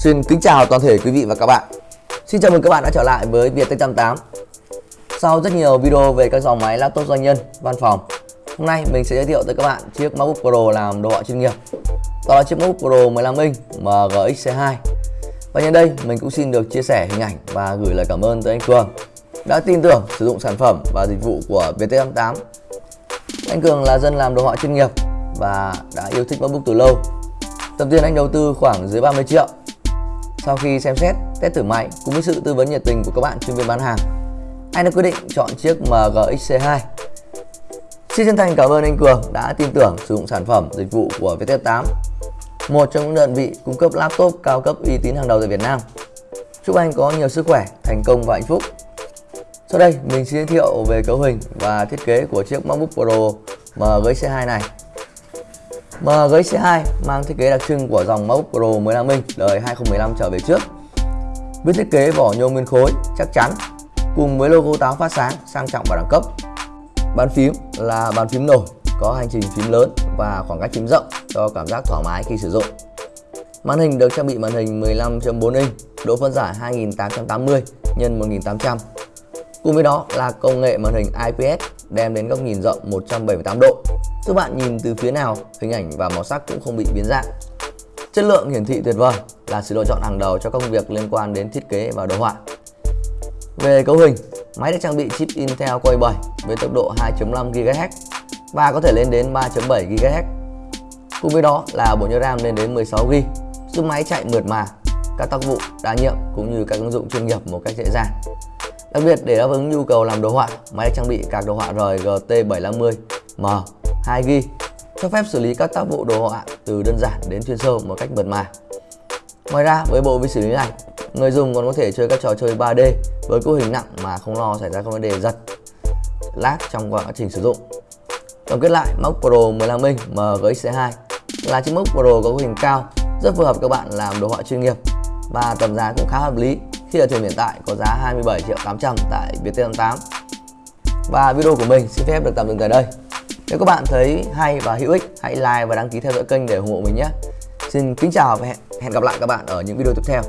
Xin kính chào toàn thể quý vị và các bạn. Xin chào mừng các bạn đã trở lại với Viettech 88 Sau rất nhiều video về các dòng máy laptop doanh nhân, văn phòng Hôm nay mình sẽ giới thiệu tới các bạn chiếc MacBook Pro làm đồ họa chuyên nghiệp. Đó là chiếc MacBook Pro 15 inch MGX C2 Và nhân đây mình cũng xin được chia sẻ hình ảnh và gửi lời cảm ơn tới anh Cường Đã tin tưởng sử dụng sản phẩm và dịch vụ của Viettech 88 Anh Cường là dân làm đồ họa chuyên nghiệp và đã yêu thích MacBook từ lâu. Tầm tiền anh đầu tư khoảng dưới 30 triệu sau khi xem xét, test thử máy cùng với sự tư vấn nhiệt tình của các bạn chuyên viên bán hàng, anh đã quyết định chọn chiếc MGX C2. Xin chân thành cảm ơn anh Cường đã tin tưởng sử dụng sản phẩm dịch vụ của VT8, một trong những đơn vị cung cấp laptop cao cấp uy tín hàng đầu tại Việt Nam. Chúc anh có nhiều sức khỏe, thành công và hạnh phúc. Sau đây mình xin giới thiệu về cấu hình và thiết kế của chiếc MacBook Pro MGX C2 này. MGX C2 mang thiết kế đặc trưng của dòng MacBook Pro 15 inch đời 2015 trở về trước. Với thiết kế vỏ nhôm nguyên khối chắc chắn cùng với logo táo phát sáng sang trọng và đẳng cấp. Bàn phím là bàn phím nổi có hành trình phím lớn và khoảng cách phím rộng cho cảm giác thoải mái khi sử dụng. Màn hình được trang bị màn hình 15.4 inch, độ phân giải 2880 x 1800. Cùng với đó là công nghệ màn hình IPS đem đến góc nhìn rộng 178 độ. Giúp bạn nhìn từ phía nào, hình ảnh và màu sắc cũng không bị biến dạng. Chất lượng hiển thị tuyệt vời là sự lựa chọn hàng đầu cho công việc liên quan đến thiết kế và đồ họa. Về cấu hình, máy được trang bị chip Intel Core i7 với tốc độ 2.5 GHz và có thể lên đến 3.7 GHz cùng với đó là bộ nhớ RAM lên đến 16 GB giúp máy chạy mượt mà, các tác vụ, đa nhiệm cũng như các ứng dụng chuyên nghiệp một cách dễ dàng. Đặc biệt để đáp ứng nhu cầu làm đồ họa, máy được trang bị card đồ họa rời GT 750M 2GB cho phép xử lý các tác vụ đồ họa từ đơn giản đến chuyên sâu một cách mượt mà. Ngoài ra với bộ vi xử lý này, người dùng còn có thể chơi các trò chơi 3D với cấu hình nặng mà không lo xảy ra các vấn đề giật, lag trong quá trình sử dụng. Tổng kết lại, MacBook Pro 15 inch MGX2 là chiếc MacBook Pro có cấu hình cao, rất phù hợp các bạn làm đồ họa chuyên nghiệp và tầm giá cũng khá hợp lý khi ở thời điểm hiện tại có giá 27 triệu 800 tại Viettel88. Và video của mình xin phép được tạm dừng tại đây. Nếu các bạn thấy hay và hữu ích, hãy like và đăng ký theo dõi kênh để ủng hộ mình nhé. Xin kính chào và hẹn gặp lại các bạn ở những video tiếp theo.